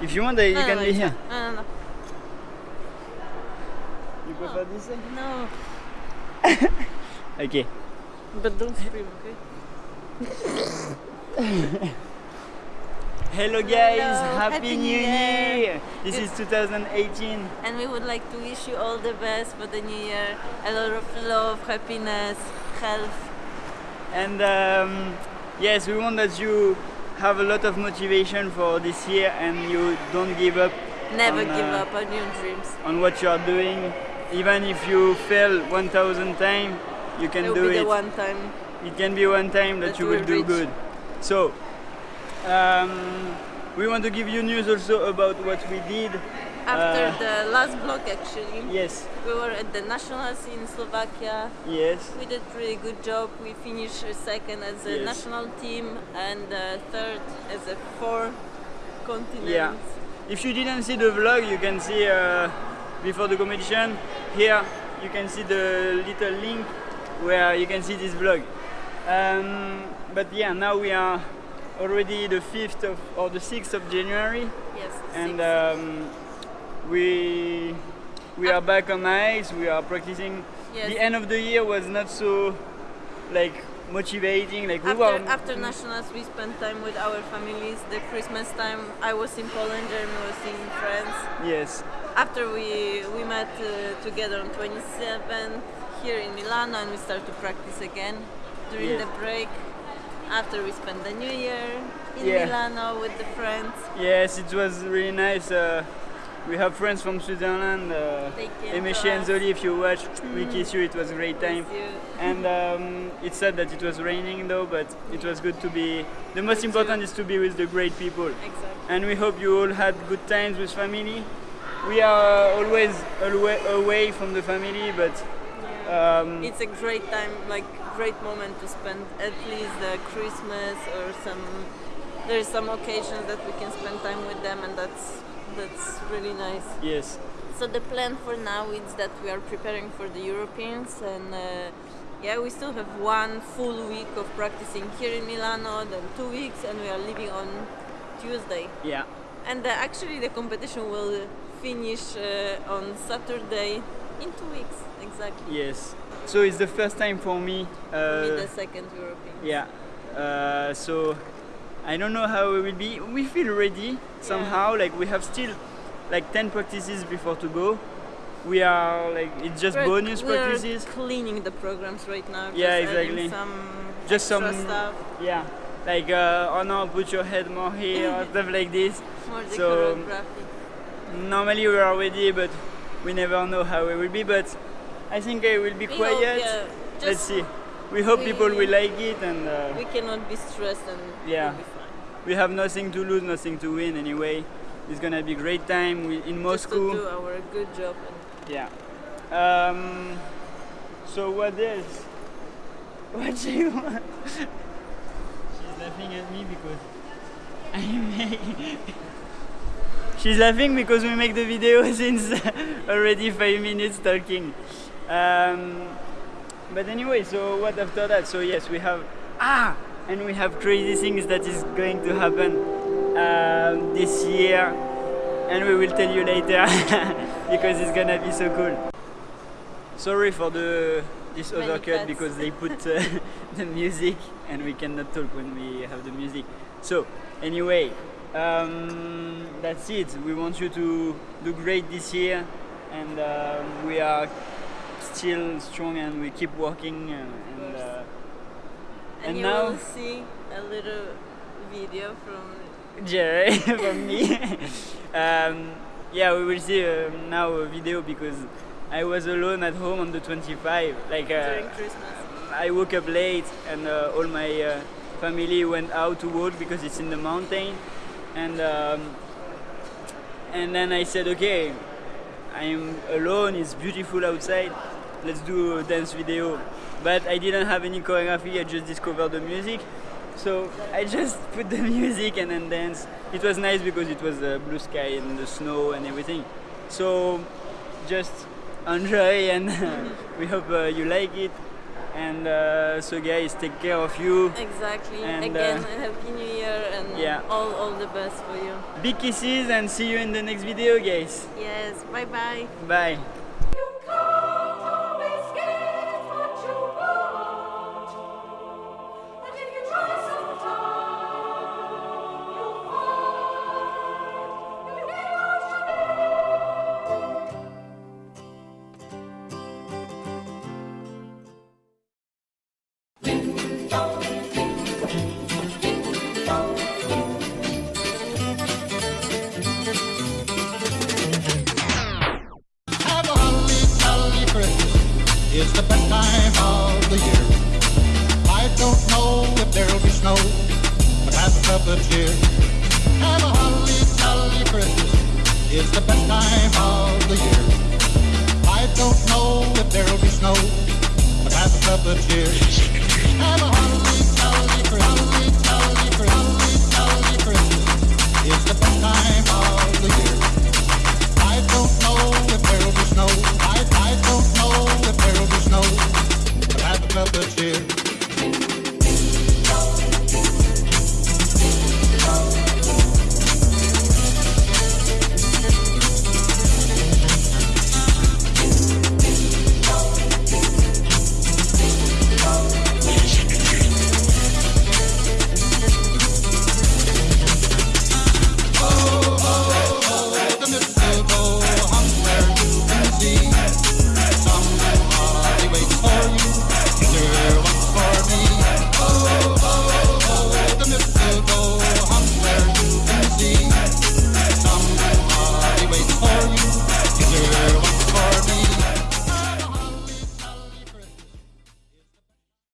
If you want, uh, you No, no, can no, be here. fine. No, no, no. You prefer this way? No. Okay. But don't scream, okay? Hello guys, Hello, Happy, Happy New New Year! Year. This is 2018. And we would like to wish you all the best for the new year. A lot of love, happiness, health. And um, yes, we want that you have a lot of motivation for this year and you don't give up Never on, give uh, up on your dreams. on what you are doing. Even if you fail 1000 times, you can It will do it. one time. It can be one time that, That you you will will do reach. good. So, um, we want to give you news also about what we did. After Uh, the last vlog, actually, Yes, we were at the nationals in Slovakia. yes, We did really good job. We finished second as a Yes. national team and uh, third as a four continents. Yeah. If you didn't see the vlog, you can see uh, before the competition. Here, you can see the little link where you can see this vlog. Um, but yeah, now we are already the 5th of or the 6th of January, Yes. and um, we we are back on ice. We are practicing. Yes. The end of the year was not so like motivating. Like we after, were after nationals, we spent time with our families. The Christmas time, I was in Poland, Jeremy was in France. yes, After we we met uh, together on 27 here in Milano, and we started to practice again during Yeah. the break. After we spent the New Year in Yeah. Milano with the friends. Yes, it was really nice. Uh, we have friends from Switzerland. Uh, Emishi and. Zoli, if you watch, we kiss you. It was a great time. And um, it's sad that it was raining though, but it was good to be. The most important you. is to be with the great people. Exactly. And we hope you all had good times with family. We are always away from the family, but um, It's a great time, like great moment to spend at least the Christmas or some. There's some occasions that we can spend time with them, and that's that's really nice. yes, So the plan for now is that we are preparing for the Europeans, and uh, yeah, we still have one full week of practicing here in Milano, then two weeks, and we are leaving on Tuesday. yeah, And uh, actually, the competition will finish uh, on Saturday in two weeks, exactly. yes. So it's the first time for me. Uh, With the second European. Yeah. Uh, so I don't know how it will be. We feel ready somehow. Like we have still like 10 practices before to go. We are like it's just We're- bonus practices. cleaning the programs right now. Yeah, just exactly. Some Just some- stuff, Yeah. Like uh, oh no, put your head more here or stuff like this. more So- Normally we are ready, but we never know how it will be. But I think I will be quiet. yeah, Let's see. We hope we- people will like it and. Uh, we cannot be stressed and Yeah. we'll be fine. we have nothing to lose, nothing to win anyway. It's gonna be a great time we, in Just to Moscow. do our good job. And Yeah. Um, so what else? What do you want? She's laughing at me because I make. She's laughing because we make the video since already five minutes talking. Um, but anyway, so what after that? So yes, we have ah, and we have crazy things that is going to happen um, this year, and we will tell you later because it's gonna be so cool. Sorry for the this Many other cut because they put uh, the music and we cannot talk when we have the music. So anyway, um, that's it. We want you to do great this year, and um, we are still strong and we keep working. and uh, and And you now- will see a little video from Jerry from me. um, yeah, we will see uh, now a video because I was alone at home on the 25. Like uh, during Christmas. I woke up late and uh, all my uh, family went out to work because it's in the mountain, and um, and then I said, okay, I'm alone. It's beautiful outside. Let's do a dance video. But I didn't have any choreography. I just discovered the music, so I just put the music and then dance. It was nice because it was the blue sky and the snow and everything. So just enjoy and we hope uh, you like it And uh, so, guys, take care of you. Exactly. And, Again, uh, happy new year yeah. all all the best for you. Big kisses and see you in the next video, guys. Yes. Bye bye. Bye. It's the best time of the year. I don't know if there'll be snow, but have a cup of cheer. Have a holly jolly Christmas. It's the best time of the year. I don't know if there'll be snow, but have a cup of cheer. Have a holly.